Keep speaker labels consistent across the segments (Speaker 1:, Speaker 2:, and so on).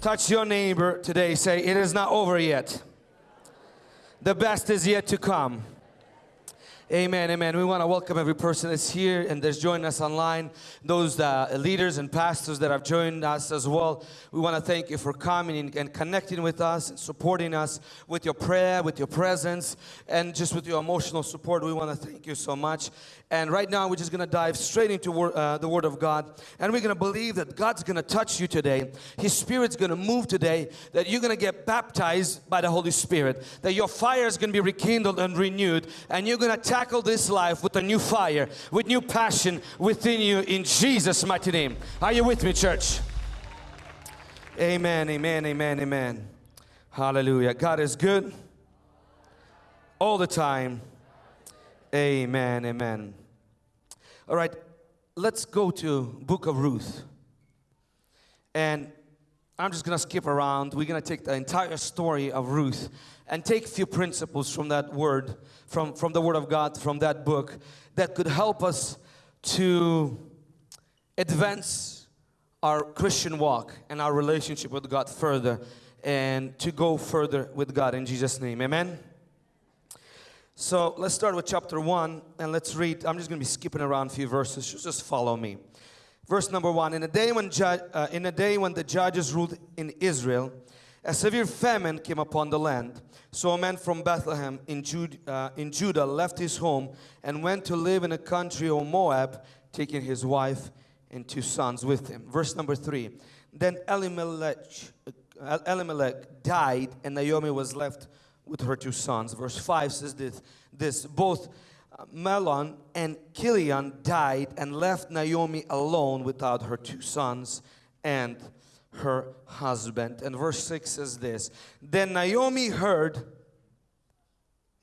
Speaker 1: Touch your neighbor today. Say, It is not over yet. The best is yet to come. Amen, amen. We want to welcome every person that's here and that's joined us online, those uh, leaders and pastors that have joined us as well. We want to thank you for coming and connecting with us and supporting us with your prayer, with your presence, and just with your emotional support. We want to thank you so much. And right now, we're just going to dive straight into wor uh, the Word of God. And we're going to believe that God's going to touch you today. His Spirit's going to move today. That you're going to get baptized by the Holy Spirit. That your fire is going to be rekindled and renewed. And you're going to tackle this life with a new fire, with new passion within you in Jesus' mighty name. Are you with me, church? Amen, amen, amen, amen. Hallelujah. God is good all the time. Amen, amen. All right, let's go to book of Ruth. And I'm just going to skip around. We're going to take the entire story of Ruth and take a few principles from that word, from, from the word of God, from that book, that could help us to advance our Christian walk and our relationship with God further and to go further with God in Jesus' name. Amen. So let's start with chapter 1 and let's read. I'm just going to be skipping around a few verses. Just follow me. Verse number 1 In a day when, uh, in a day when the judges ruled in Israel, a severe famine came upon the land. So a man from Bethlehem in, Jude, uh, in Judah left his home and went to live in a country of Moab, taking his wife and two sons with him. Verse number 3 Then Elimelech, uh, Elimelech died, and Naomi was left with her two sons. Verse 5 says this, this both Mahlon and Kilion died and left Naomi alone without her two sons and her husband. And verse 6 says this Then Naomi heard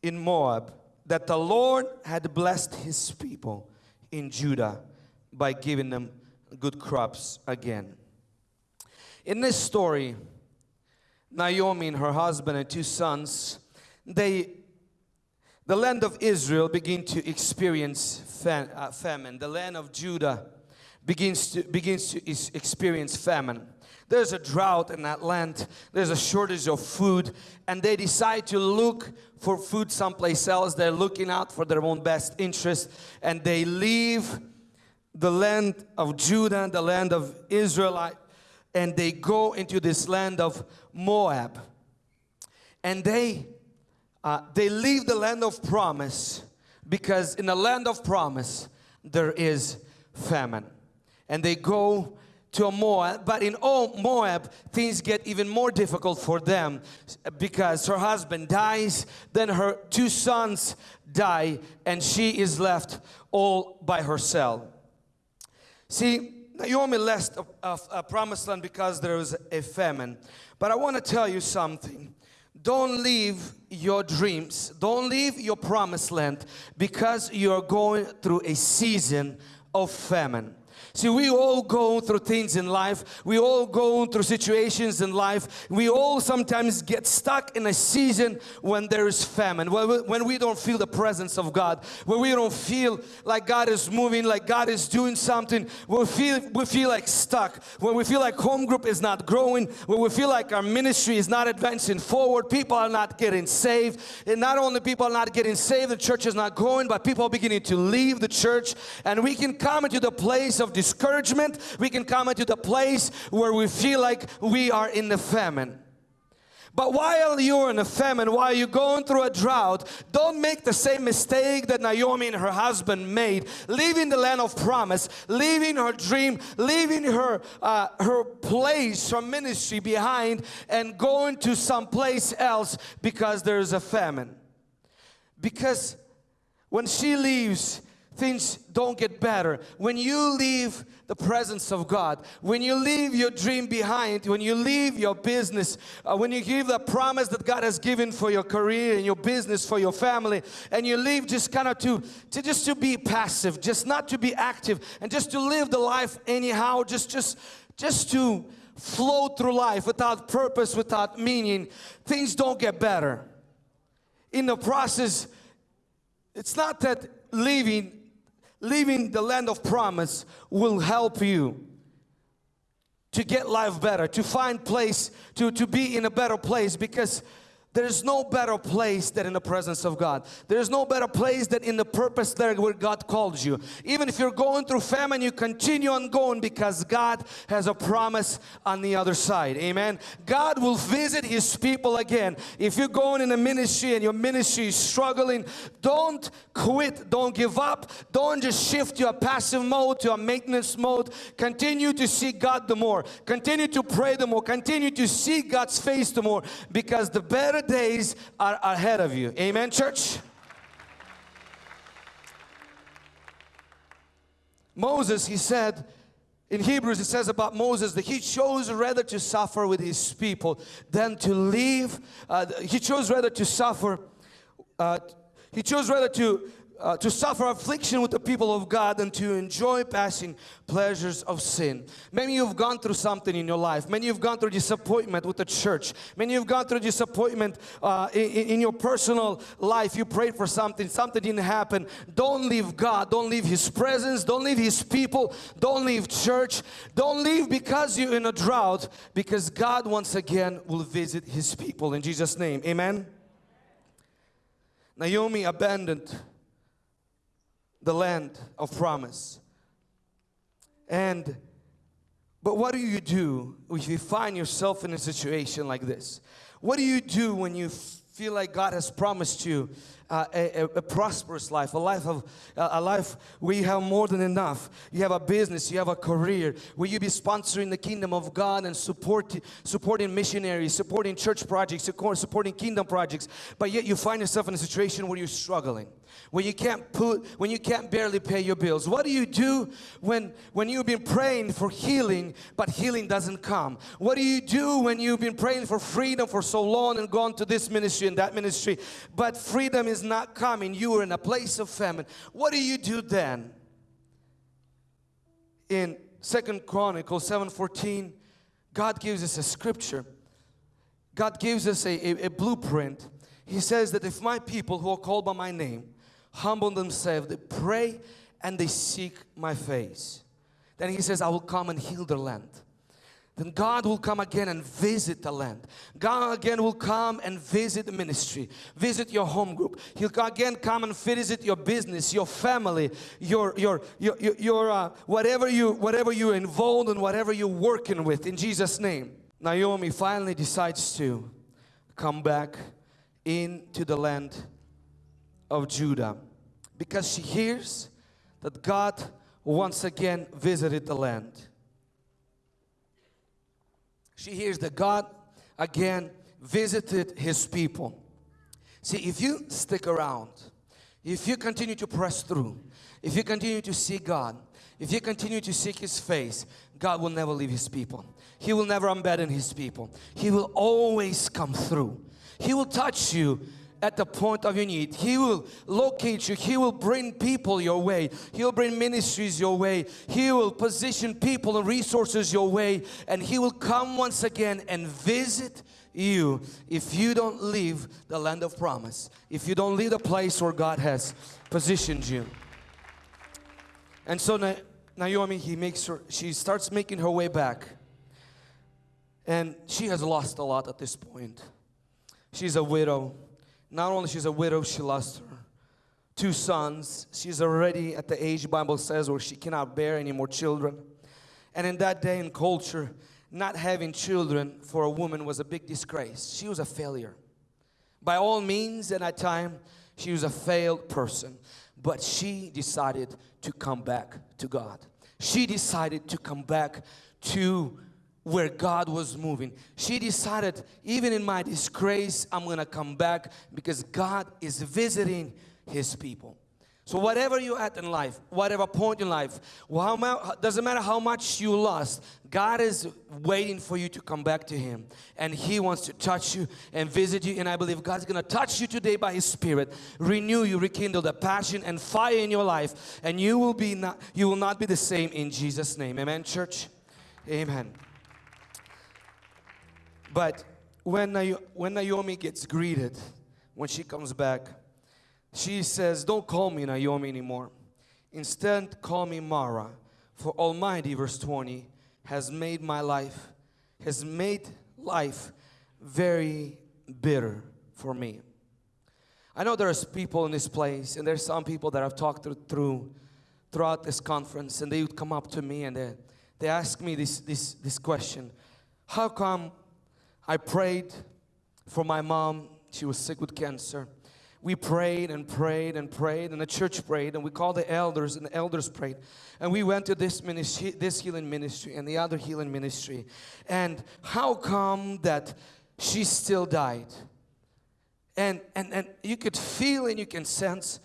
Speaker 1: in Moab that the Lord had blessed his people in Judah by giving them good crops again. In this story, Naomi and her husband and two sons, they, the land of Israel begin to experience fam, uh, famine. The land of Judah begins to, begins to experience famine. There's a drought in that land. There's a shortage of food. And they decide to look for food someplace else. They're looking out for their own best interest. And they leave the land of Judah, the land of Israelite, and they go into this land of Moab. And they, uh, they leave the land of promise because in the land of promise there is famine. And they go to Moab, but in Moab things get even more difficult for them because her husband dies, then her two sons die, and she is left all by herself. See, Naomi left a, a, a promised land because there was a famine. But I want to tell you something. Don't leave your dreams. Don't leave your promised land because you're going through a season of famine. See, we all go through things in life. We all go through situations in life. We all sometimes get stuck in a season when there is famine, when we don't feel the presence of God, when we don't feel like God is moving, like God is doing something, we feel, we feel like stuck, when we feel like home group is not growing, when we feel like our ministry is not advancing forward, people are not getting saved. And not only people are not getting saved, the church is not growing, but people are beginning to leave the church. And we can come into the place of discouragement, we can come into the place where we feel like we are in the famine. But while you're in a famine, while you're going through a drought, don't make the same mistake that Naomi and her husband made, leaving the land of promise, leaving her dream, leaving her, uh, her place, her ministry behind and going to some place else because there's a famine. Because when she leaves, things don't get better. When you leave the presence of God, when you leave your dream behind, when you leave your business, uh, when you give the promise that God has given for your career and your business, for your family, and you leave just kind of to, to just to be passive, just not to be active, and just to live the life anyhow, just, just, just to flow through life without purpose, without meaning, things don't get better. In the process, it's not that leaving leaving the land of promise will help you to get life better, to find place, to, to be in a better place because there's no better place than in the presence of God. There's no better place than in the purpose there where God called you. Even if you're going through famine, you continue on going because God has a promise on the other side. Amen. God will visit His people again. If you're going in a ministry and your ministry is struggling, don't quit. Don't give up. Don't just shift a passive mode, to a maintenance mode. Continue to seek God the more. Continue to pray the more. Continue to seek God's face the more because the better days are ahead of you. Amen, church? Moses, he said, in Hebrews it says about Moses that he chose rather to suffer with his people than to leave. Uh, he chose rather to suffer. Uh, he chose rather to uh, to suffer affliction with the people of God and to enjoy passing pleasures of sin. Many you have gone through something in your life. Many you have gone through disappointment with the church. Many you have gone through disappointment uh, in, in your personal life. You prayed for something, something didn't happen. Don't leave God. Don't leave His presence. Don't leave His people. Don't leave church. Don't leave because you're in a drought because God once again will visit His people in Jesus' name. Amen. Naomi abandoned the land of promise. And but what do you do if you find yourself in a situation like this? What do you do when you feel like God has promised you uh, a, a, prosperous life, a life of a life where you have more than enough. You have a business, you have a career, where you be sponsoring the kingdom of God and support, supporting missionaries, supporting church projects, supporting kingdom projects. But yet you find yourself in a situation where you're struggling when you can't put when you can't barely pay your bills. What do you do when when you've been praying for healing but healing doesn't come? What do you do when you've been praying for freedom for so long and gone to this ministry and that ministry but freedom is not coming? You are in a place of famine. What do you do then? In second chronicles 7:14 god gives us a scripture. God gives us a, a, a blueprint. He says that if my people who are called by my name humble themselves, they pray and they seek my face. Then he says, I will come and heal their land. Then God will come again and visit the land. God again will come and visit the ministry, visit your home group. He'll again come and visit your business, your family, your your your your, your uh, whatever you whatever you're involved in, whatever you're working with. In Jesus' name, Naomi finally decides to come back into the land of Judah because she hears that God once again visited the land. She hears that God again visited his people. See, if you stick around, if you continue to press through, if you continue to seek God, if you continue to seek His face, God will never leave His people. He will never abandon His people. He will always come through. He will touch you at the point of your need. He will locate you. He will bring people your way. He'll bring ministries your way. He will position people and resources your way. And He will come once again and visit you if you don't leave the land of promise. If you don't leave the place where God has positioned you. And so Naomi, he makes her, she starts making her way back. And she has lost a lot at this point. She's a widow not only she's a widow, she lost her two sons. She's already at the age the Bible says where she cannot bear any more children. And in that day and culture, not having children for a woman was a big disgrace. She was a failure. By all means, at that time, she was a failed person. But she decided to come back to God. She decided to come back to where God was moving. She decided, even in my disgrace, I'm gonna come back because God is visiting His people. So whatever you're at in life, whatever point in life, well, doesn't matter how much you lost, God is waiting for you to come back to Him. And He wants to touch you and visit you. And I believe God's going to touch you today by His Spirit, renew you, rekindle the passion and fire in your life. And you will, be not, you will not be the same in Jesus' name. Amen, church? Amen. But when, when Naomi gets greeted, when she comes back, she says, Don't call me Naomi anymore. Instead, call me Mara. For Almighty, verse 20, has made my life, has made life very bitter for me. I know there's people in this place and there's some people that I've talked to, through throughout this conference and they would come up to me and they, they ask me this, this, this question. How come I prayed for my mom, she was sick with cancer. We prayed and prayed and prayed and the church prayed and we called the elders and the elders prayed. And we went to this ministry, this healing ministry and the other healing ministry. And how come that she still died? And, and, and you could feel and you can sense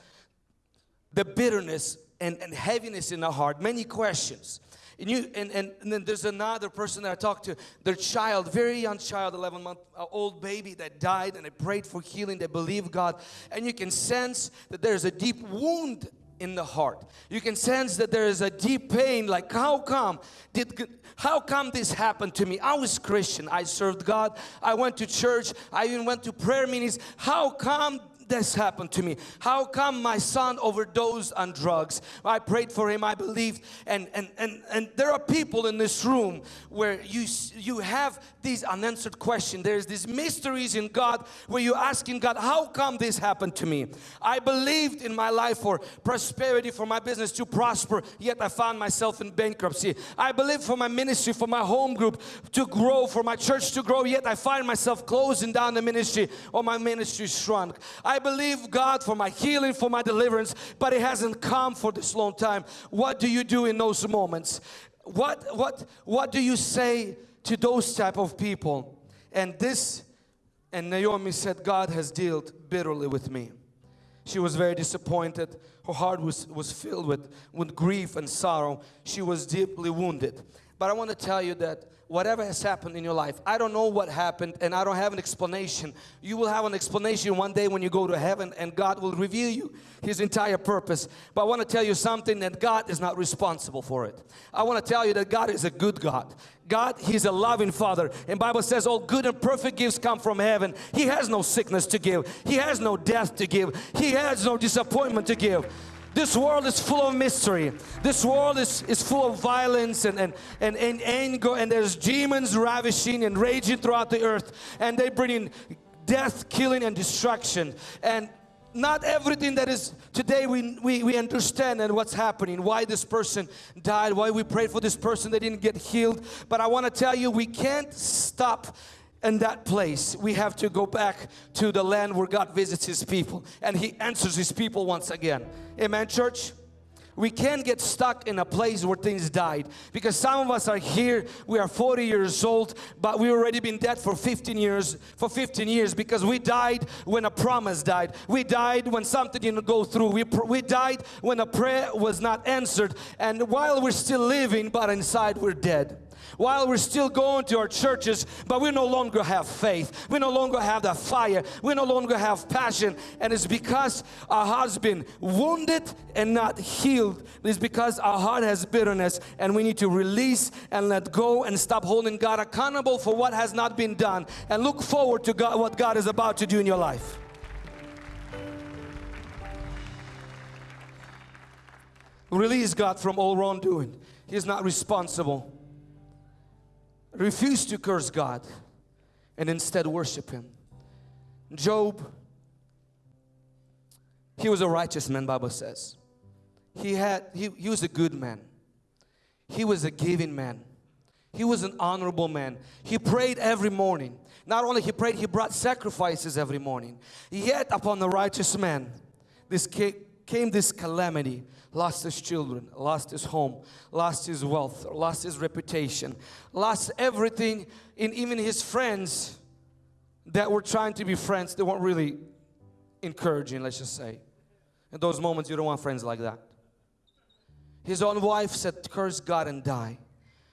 Speaker 1: the bitterness and, and heaviness in the heart, many questions. And, you, and, and, and, then there's another person that I talked to, their child, very young child, 11 month uh, old baby that died and they prayed for healing, they believe God. And you can sense that there's a deep wound in the heart. You can sense that there is a deep pain like how come did how come this happened to me? I was Christian. I served God. I went to church. I even went to prayer meetings. How come this happened to me? How come my son overdosed on drugs? I prayed for him, I believed. And, and, and, and there are people in this room where you, you have these unanswered questions. There's these mysteries in God where you're asking God, how come this happened to me? I believed in my life for prosperity, for my business to prosper, yet I found myself in bankruptcy. I believed for my ministry, for my home group to grow, for my church to grow, yet I find myself closing down the ministry or my ministry shrunk. I believe God for my healing, for my deliverance, but it hasn't come for this long time. What do you do in those moments? What, what, what do you say to those type of people? And this, and Naomi said, God has dealt bitterly with me. She was very disappointed. Her heart was, was filled with, with grief and sorrow. She was deeply wounded. But I want to tell you that whatever has happened in your life, I don't know what happened and I don't have an explanation. You will have an explanation one day when you go to heaven and God will reveal you His entire purpose. But I want to tell you something that God is not responsible for it. I want to tell you that God is a good God. God, He's a loving Father. And Bible says all good and perfect gifts come from heaven. He has no sickness to give. He has no death to give. He has no disappointment to give. This world is full of mystery. This world is, is full of violence and, and, and, and anger and there's demons ravishing and raging throughout the earth and they bring in death, killing and destruction. And not everything that is today we, we, we understand and what's happening why this person died why we prayed for this person they didn't get healed but I want to tell you we can't stop in that place we have to go back to the land where God visits his people and he answers his people once again. Amen church? We can't get stuck in a place where things died because some of us are here we are 40 years old but we've already been dead for 15 years for 15 years because we died when a promise died. We died when something didn't go through. We, we died when a prayer was not answered. And while we're still living but inside we're dead while we're still going to our churches, but we no longer have faith. We no longer have that fire. We no longer have passion. And it's because our heart's been wounded and not healed. It's because our heart has bitterness and we need to release and let go and stop holding God accountable for what has not been done and look forward to God, what God is about to do in your life. Release God from all wrongdoing. He's not responsible refused to curse God and instead worship Him. Job, he was a righteous man, Bible says. He had, he, he was a good man. He was a giving man. He was an honorable man. He prayed every morning. Not only he prayed, he brought sacrifices every morning. Yet upon the righteous man, this came this calamity lost his children, lost his home, lost his wealth, lost his reputation, lost everything in even his friends that were trying to be friends, they weren't really encouraging, let's just say. In those moments, you don't want friends like that. His own wife said, curse God and die.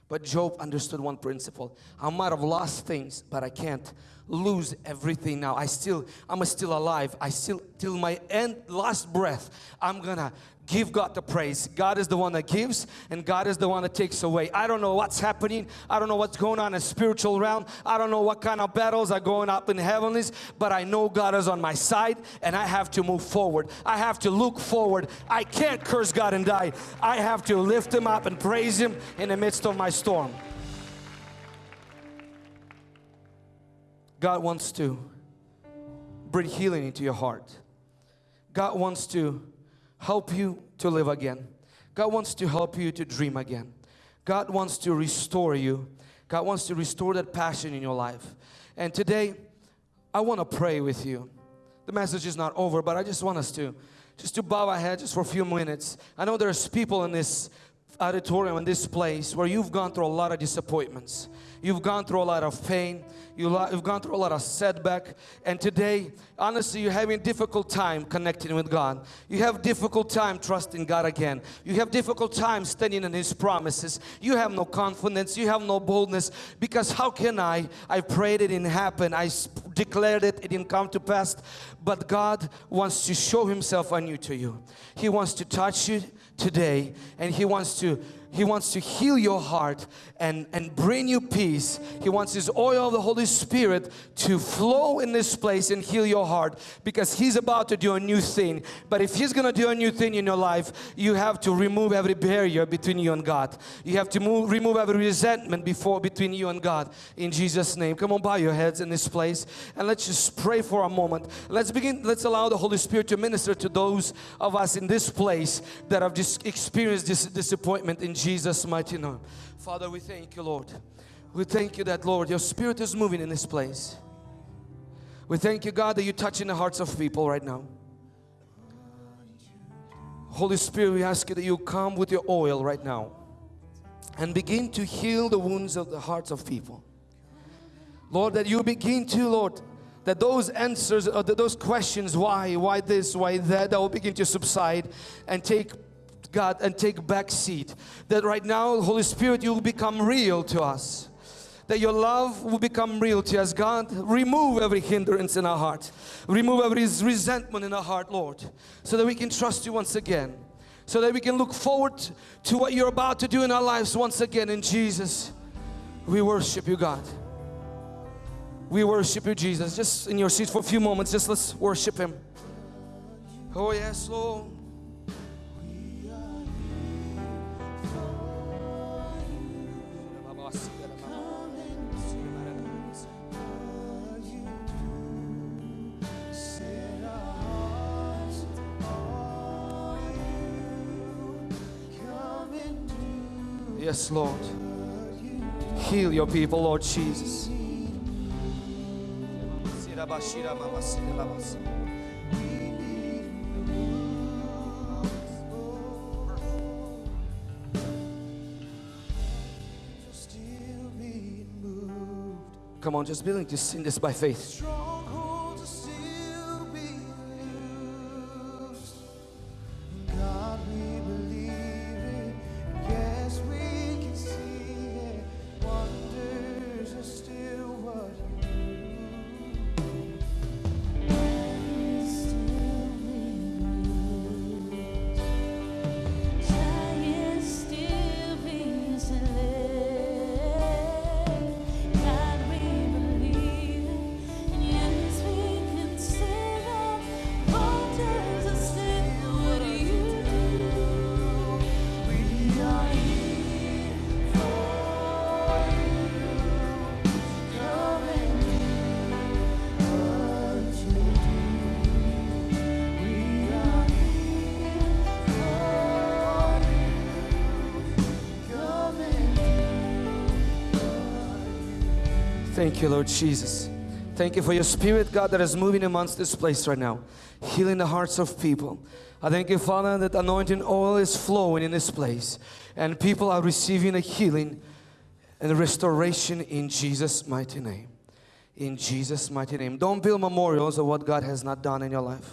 Speaker 1: But Job understood one principle. I might have lost things, but I can't lose everything now. I still, I'm still alive. I still, till my end, last breath, I'm gonna Give God the praise. God is the one that gives and God is the one that takes away. I don't know what's happening. I don't know what's going on in spiritual realm. I don't know what kind of battles are going up in heavenlies, but I know God is on my side and I have to move forward. I have to look forward. I can't curse God and die. I have to lift Him up and praise Him in the midst of my storm. God wants to bring healing into your heart. God wants to help you to live again. God wants to help you to dream again. God wants to restore you. God wants to restore that passion in your life. And today, I want to pray with you. The message is not over, but I just want us to just to bow our heads just for a few minutes. I know there's people in this auditorium in this place where you've gone through a lot of disappointments. You've gone through a lot of pain. You've gone through a lot of setback. And today, honestly, you're having a difficult time connecting with God. You have difficult time trusting God again. You have difficult time standing in His promises. You have no confidence. You have no boldness. Because how can I? I prayed it didn't happen. I declared it, it didn't come to pass. But God wants to show Himself anew to you. He wants to touch you today and He wants to he wants to heal your heart and, and bring you peace. He wants His oil of the Holy Spirit to flow in this place and heal your heart because He's about to do a new thing. But if He's gonna do a new thing in your life, you have to remove every barrier between you and God. You have to move, remove every resentment before between you and God in Jesus' name. Come on, bow your heads in this place and let's just pray for a moment. Let's begin, let's allow the Holy Spirit to minister to those of us in this place that have just experienced this disappointment in Jesus' mighty name. Father, we thank you, Lord. We thank you that, Lord, your Spirit is moving in this place. We thank you, God, that you're touching the hearts of people right now. Holy Spirit, we ask you that you come with your oil right now and begin to heal the wounds of the hearts of people. Lord, that you begin to, Lord, that those answers, uh, or those questions, why, why this, why that, that will begin to subside and take God and take back seat. That right now, Holy Spirit, you will become real to us. That your love will become real to us. God, remove every hindrance in our heart. Remove every resentment in our heart, Lord. So that we can trust you once again. So that we can look forward to what you're about to do in our lives once again in Jesus. We worship you, God. We worship you, Jesus. Just in your seat for a few moments, just let's worship Him. Oh, yes, Lord. Lord. Heal your people, Lord Jesus. Come on, just willing to sing this by faith. Thank you, Lord Jesus. Thank you for your spirit, God, that is moving amongst this place right now, healing the hearts of people. I thank you, Father, that anointing oil is flowing in this place and people are receiving a healing and restoration in Jesus' mighty name. In Jesus' mighty name. Don't build memorials of what God has not done in your life.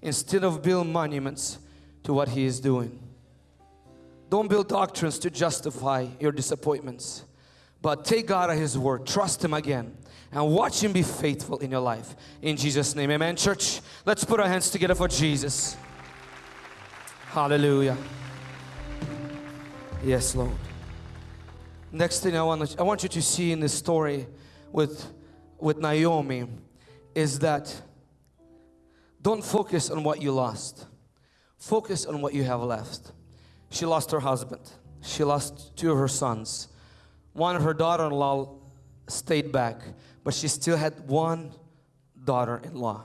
Speaker 1: Instead of build monuments to what He is doing. Don't build doctrines to justify your disappointments. But take God at His word, trust Him again, and watch Him be faithful in your life. In Jesus' name, amen. Church, let's put our hands together for Jesus. Hallelujah. Yes, Lord. Next thing I want, I want you to see in this story with, with Naomi is that don't focus on what you lost. Focus on what you have left. She lost her husband. She lost two of her sons. One of her daughter-in-law stayed back, but she still had one daughter in law.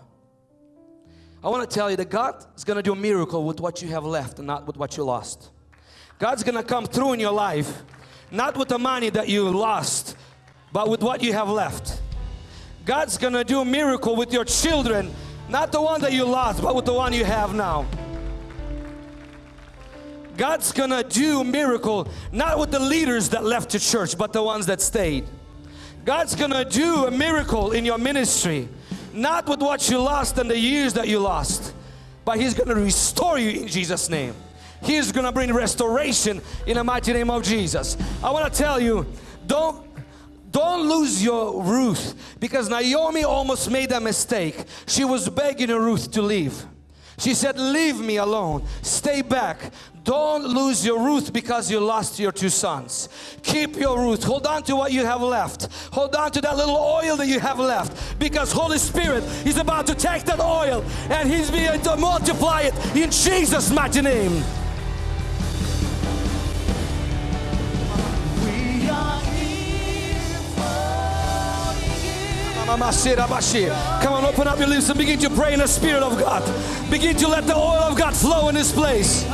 Speaker 1: I want to tell you that God is going to do a miracle with what you have left and not with what you lost. God's going to come through in your life, not with the money that you lost, but with what you have left. God's going to do a miracle with your children, not the one that you lost, but with the one you have now. God's gonna do a miracle not with the leaders that left the church but the ones that stayed. God's gonna do a miracle in your ministry not with what you lost and the years that you lost but He's gonna restore you in Jesus name. He's gonna bring restoration in the mighty name of Jesus. I want to tell you don't don't lose your Ruth because Naomi almost made a mistake. She was begging Ruth to leave. She said, leave me alone. Stay back. Don't lose your Ruth because you lost your two sons. Keep your Ruth. Hold on to what you have left. Hold on to that little oil that you have left because Holy Spirit is about to take that oil and He's going to multiply it in Jesus' mighty name. Come on, open up your lips and begin to pray in the Spirit of God. Begin to let the oil of God flow in this place.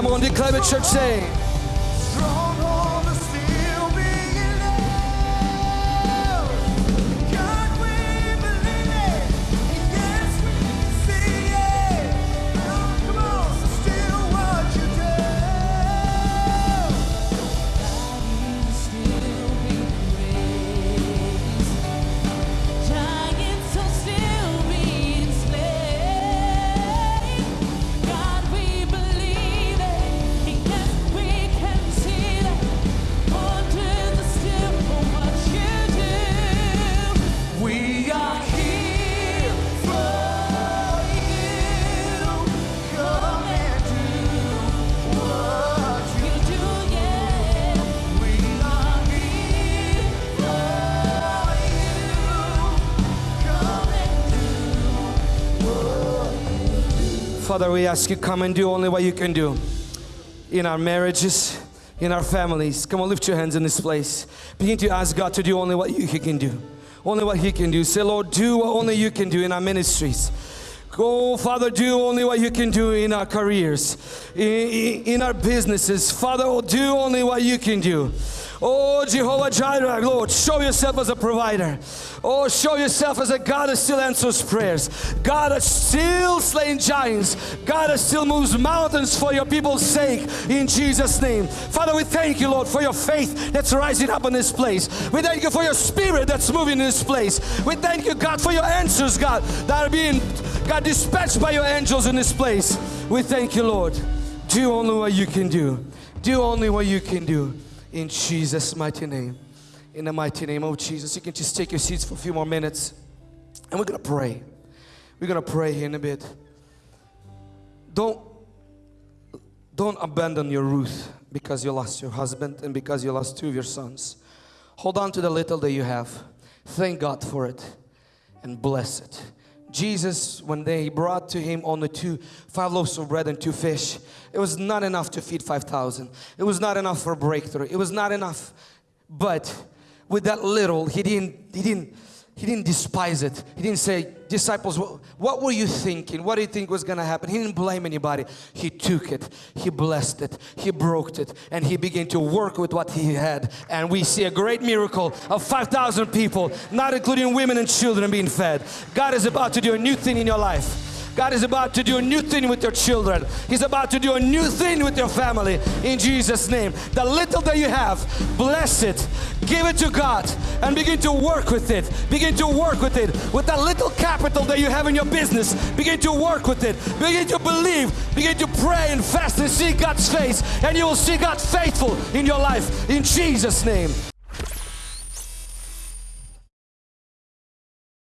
Speaker 1: Come on, declare it, church, say. Father, we ask you come and do only what you can do in our marriages, in our families. Come on, lift your hands in this place. Begin to ask God to do only what you, He can do. Only what He can do. Say, Lord, do what only you can do in our ministries. Go, Father, do only what you can do in our careers, in, in our businesses. Father, do only what you can do. Oh, Jehovah Jireh, Lord, show yourself as a provider. Oh, show yourself as a God that still answers prayers. God that still slaying giants. God that still moves mountains for your people's sake in Jesus' name. Father, we thank you, Lord, for your faith that's rising up in this place. We thank you for your spirit that's moving in this place. We thank you, God, for your answers, God, that are being, God, dispatched by your angels in this place. We thank you, Lord. Do only what you can do. Do only what you can do in Jesus' mighty name. In the mighty name of Jesus. You can just take your seats for a few more minutes and we're gonna pray. We're gonna pray here in a bit. Don't don't abandon your Ruth because you lost your husband and because you lost two of your sons. Hold on to the little that you have. Thank God for it and bless it. Jesus, when they brought to him only two, five loaves of bread and two fish, it was not enough to feed 5,000. It was not enough for breakthrough. It was not enough. But with that little, he didn't, he didn't, he didn't despise it. He didn't say, disciples, what, what were you thinking? What do you think was going to happen? He didn't blame anybody. He took it, he blessed it, he broke it, and he began to work with what he had. And we see a great miracle of 5,000 people, not including women and children being fed. God is about to do a new thing in your life. God is about to do a new thing with your children. He's about to do a new thing with your family in Jesus' name. The little that you have, bless it. Give it to God and begin to work with it. Begin to work with it. With that little capital that you have in your business, begin to work with it. Begin to believe. Begin to pray and fast and see God's face. And you will see God faithful in your life in Jesus' name.